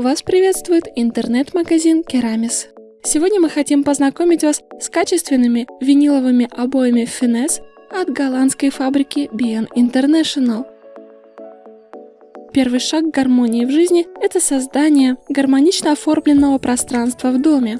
Вас приветствует интернет-магазин Керамис. Сегодня мы хотим познакомить вас с качественными виниловыми обоями Finesse от голландской фабрики BN International. Первый шаг к гармонии в жизни – это создание гармонично оформленного пространства в доме.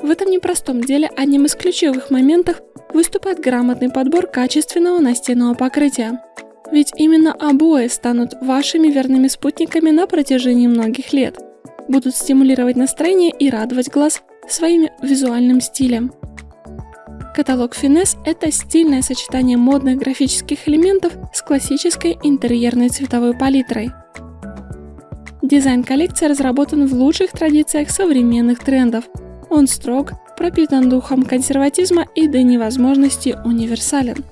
В этом непростом деле одним из ключевых моментов выступает грамотный подбор качественного настенного покрытия. Ведь именно обои станут вашими верными спутниками на протяжении многих лет, будут стимулировать настроение и радовать глаз своим визуальным стилем. Каталог Finesse – это стильное сочетание модных графических элементов с классической интерьерной цветовой палитрой. Дизайн коллекции разработан в лучших традициях современных трендов. Он строг, пропитан духом консерватизма и до невозможности универсален.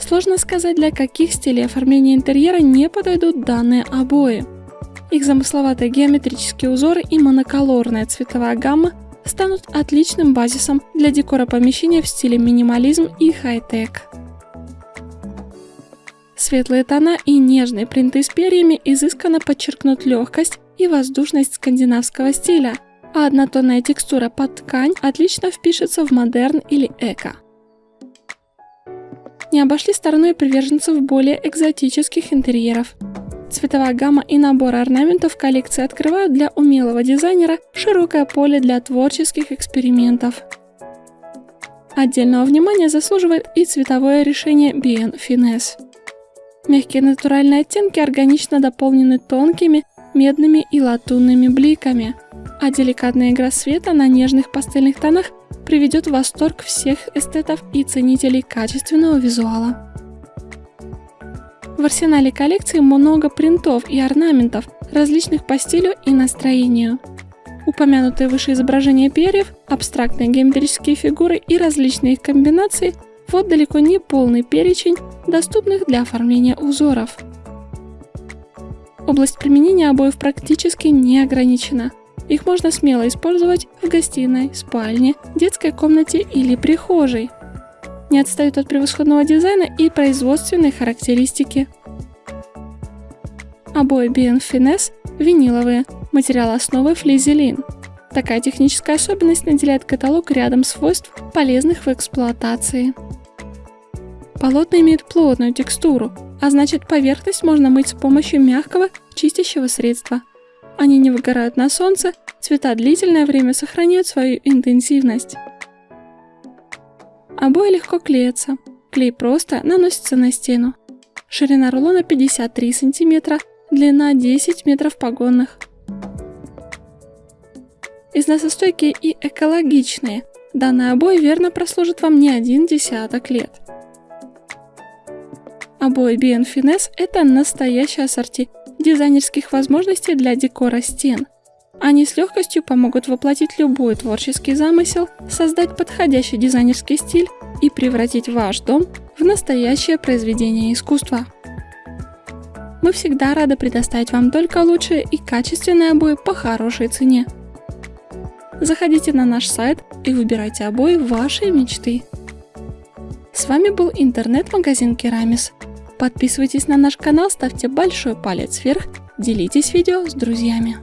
Сложно сказать, для каких стилей оформления интерьера не подойдут данные обои. Их замысловатые геометрические узоры и моноколорная цветовая гамма станут отличным базисом для декора помещения в стиле минимализм и хай-тек. Светлые тона и нежные принты с перьями изысканно подчеркнут легкость и воздушность скандинавского стиля, а однотонная текстура под ткань отлично впишется в модерн или эко не обошли стороной приверженцев более экзотических интерьеров. Цветовая гамма и набор орнаментов коллекции открывают для умелого дизайнера широкое поле для творческих экспериментов. Отдельного внимания заслуживает и цветовое решение BN Finesse. Мягкие натуральные оттенки органично дополнены тонкими медными и латунными бликами, а деликатная игра света на нежных пастельных тонах приведет в восторг всех эстетов и ценителей качественного визуала. В арсенале коллекции много принтов и орнаментов, различных по стилю и настроению. Упомянутые выше изображения перьев, абстрактные геометрические фигуры и различные их комбинации – вот далеко не полный перечень доступных для оформления узоров. Область применения обоев практически не ограничена. Их можно смело использовать в гостиной, спальне, детской комнате или прихожей. Не отстают от превосходного дизайна и производственной характеристики. Обои BN Finesse виниловые, материал основы флизелин. Такая техническая особенность наделяет каталог рядом свойств, полезных в эксплуатации. Полотна имеют плотную текстуру, а значит поверхность можно мыть с помощью мягкого чистящего средства. Они не выгорают на солнце, цвета длительное время сохраняют свою интенсивность. Обои легко клеятся. Клей просто наносится на стену. Ширина рулона 53 см, длина 10 метров погонных. Износостойкие и экологичные. Данный обои верно прослужит вам не один десяток лет. Обои BN Finesse – это настоящее ассорти дизайнерских возможностей для декора стен. Они с легкостью помогут воплотить любой творческий замысел, создать подходящий дизайнерский стиль и превратить ваш дом в настоящее произведение искусства. Мы всегда рады предоставить вам только лучшие и качественные обои по хорошей цене. Заходите на наш сайт и выбирайте обои вашей мечты. С вами был интернет-магазин Керамис. Подписывайтесь на наш канал, ставьте большой палец вверх, делитесь видео с друзьями.